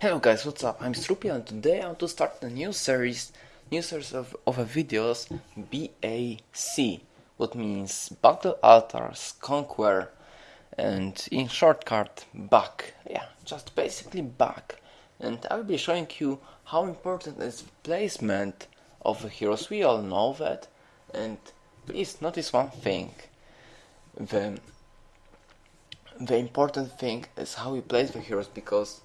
guys, what's up? I'm Stroopy and today I want to start a new series, new series of, of videos, BAC, what means Battle Altars Conquer, and in shortcut, back. Yeah, just basically back. And I will be showing you how important is placement of the heroes. We all know that, and please notice one thing. The the important thing is how we place the heroes because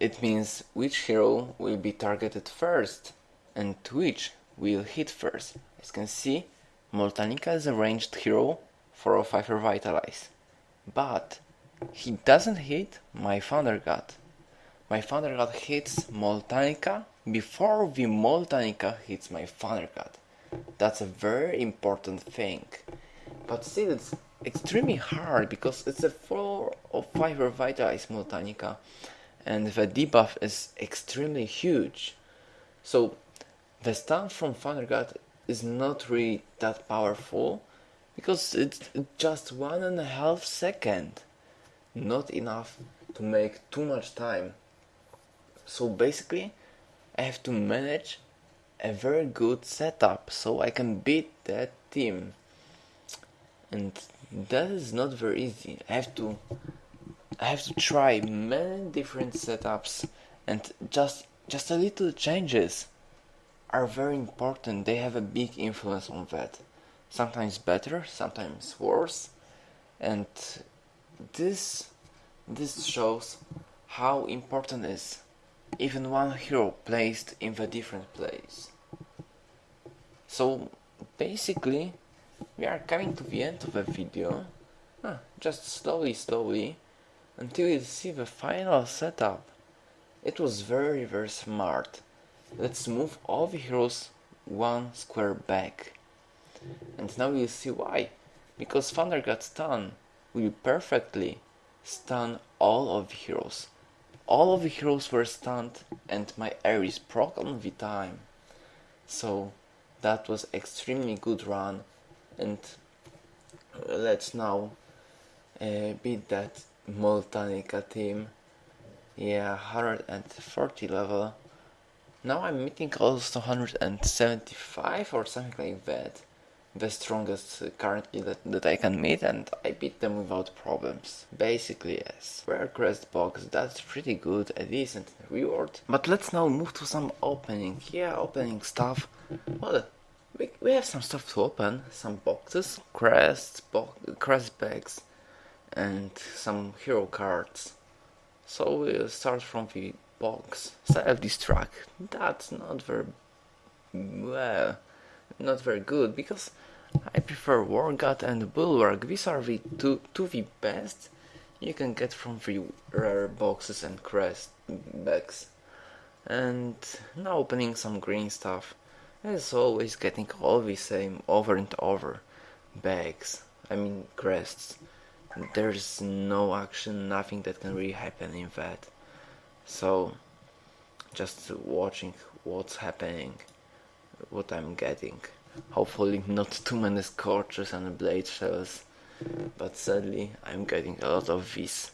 it means which hero will be targeted first and which will hit first. As you can see, Moltanica is a ranged hero for 5 Revitalize. But he doesn't hit my Thunder God. My Thunder God hits Moltanica before the Moltanica hits my Thunder God. That's a very important thing. But still it's extremely hard because it's a 4 or 5 Revitalize Moltanica and the debuff is extremely huge. So the stun from Thunder God is not really that powerful because it's just one and a half second. Not enough to make too much time. So basically I have to manage a very good setup so I can beat that team. And that is not very easy. I have to I have to try many different setups and just just a little changes are very important. They have a big influence on that. Sometimes better, sometimes worse. And this this shows how important is even one hero placed in the different place. So basically we are coming to the end of the video. Ah, just slowly slowly until you see the final setup. It was very very smart. Let's move all the heroes one square back. And now you see why. Because Thunder God stun will perfectly stun all of the heroes. All of the heroes were stunned and my Ares proc on the time. So that was extremely good run and let's now uh, beat that Moltanica team. Yeah, 140 level. Now I'm meeting close to 175 or something like that. The strongest currently that, that I can meet and I beat them without problems. Basically yes. Rare crest box, that's pretty good, a decent reward. But let's now move to some opening. Yeah, opening stuff. Well, we, we have some stuff to open. Some boxes, crests, bo crest bags and some hero cards. So we'll start from the box. Self-destruct. That's not very well, not very good because I prefer War God and Bulwark. These are the two, two the best you can get from the rare boxes and crest bags. And now opening some green stuff. As always getting all the same over and over bags. I mean crests there's no action, nothing that can really happen in that. So, just watching what's happening, what I'm getting. Hopefully not too many scorches and blade shells, but sadly I'm getting a lot of these.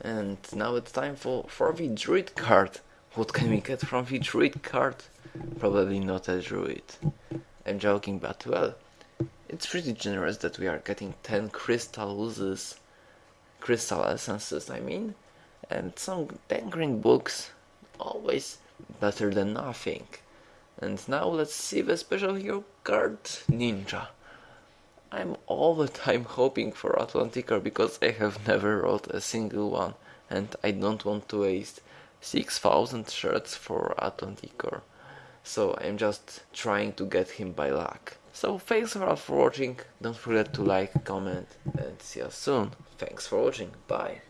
And now it's time for, for the druid card. What can we get from the druid card? Probably not a druid. I'm joking, but well, it's pretty generous that we are getting 10 crystals, crystal essences I mean, and some 10 green books, always better than nothing. And now let's see the special hero card, Ninja. I'm all the time hoping for Atlanticor because I have never wrote a single one and I don't want to waste 6000 shirts for Atlanticor. So I'm just trying to get him by luck. So thanks a lot for watching, don't forget to like, comment and see you soon. Thanks for watching, bye.